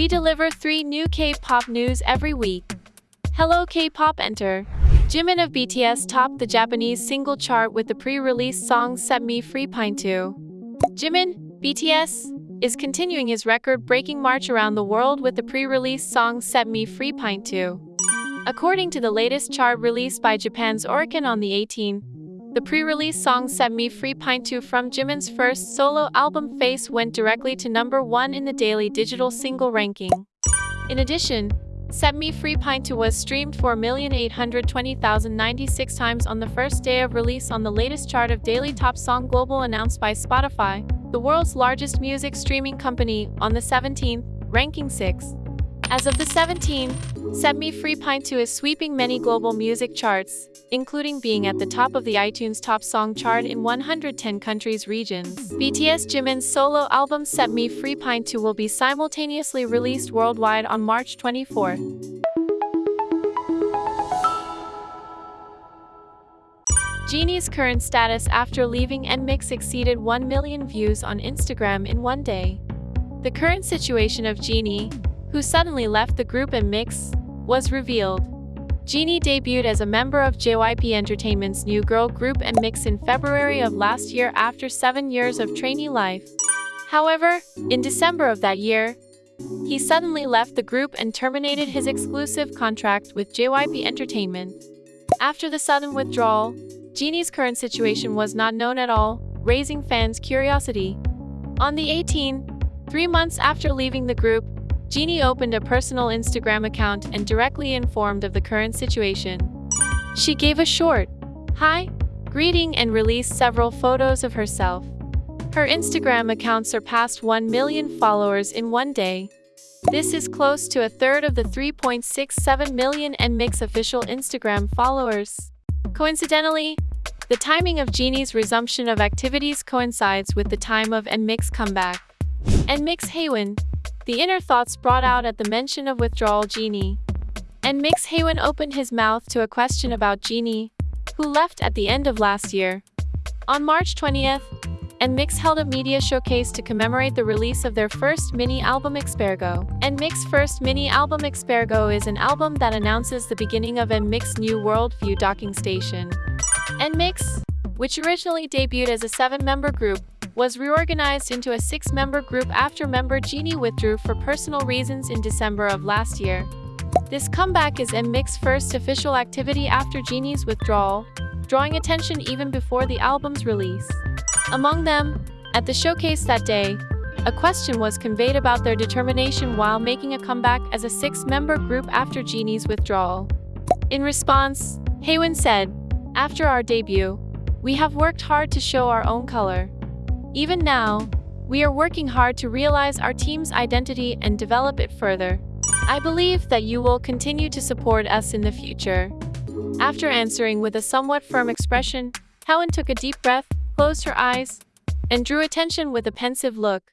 We deliver three new K-pop news every week. Hello K-pop enter. Jimin of BTS topped the Japanese single chart with the pre-release song Set Me Free Pine 2. Jimin, BTS, is continuing his record-breaking march around the world with the pre-release song Set Me Free Pine 2. According to the latest chart released by Japan's Oricon on the 18th, the pre-release song Set Me Free Pine 2 from Jimin's first solo album Face went directly to number 1 in the daily digital single ranking. In addition, Set Me Free Pine 2 was streamed 4,820,096 times on the first day of release on the latest chart of Daily Top Song Global announced by Spotify, the world's largest music streaming company, on the 17th, ranking 6. As of the 17th, Set Me Free Pine 2 is sweeping many global music charts, including being at the top of the iTunes Top Song chart in 110 countries regions. BTS Jimin's solo album Set Me Free Pine 2 will be simultaneously released worldwide on March 24. Jinni's current status after leaving NMIXX exceeded 1 million views on Instagram in one day. The current situation of Jinni, who suddenly left the group NMIXX, was revealed. Jinni debuted as a member of JYP Entertainment's new girl group NMIXX in February of last year after seven years of trainee life. However, in December of that year, he suddenly left the group and terminated his exclusive contract with JYP Entertainment. After the sudden withdrawal, Jinni's current situation was not known at all, raising fans' curiosity. On the 18th, three months after leaving the group, Jinni opened a personal Instagram account and directly informed of the current situation. She gave a short, hi, greeting and released several photos of herself. Her Instagram account surpassed 1 million followers in one day. This is close to a third of the 3.67 million NMIXX official Instagram followers. Coincidentally, the timing of Jinni's resumption of activities coincides with the time of NMIXX comeback. NMIXX Haewon, the inner thoughts brought out at the mention of withdrawal Jinni. NMIXX Haewon opened his mouth to a question about Jinni, who left at the end of last year. On March 20th, NMIXX held a media showcase to commemorate the release of their first mini-album Expergo. NMIXX's first mini-album Expergo is an album that announces the beginning of NMIXX's new worldview docking station. NMIXX, which originally debuted as a seven-member group, was reorganized into a six-member group after member Jinni withdrew for personal reasons in December of last year. This comeback is NMIXX's first official activity after Jinni's withdrawal, drawing attention even before the album's release. Among them, at the showcase that day, a question was conveyed about their determination while making a comeback as a six-member group after Jinni's withdrawal. In response, Haewon said, After our debut, we have worked hard to show our own color. Even now, we are working hard to realize our team's identity and develop it further. I believe that you will continue to support us in the future. After answering with a somewhat firm expression, Helen took a deep breath, closed her eyes, and drew attention with a pensive look.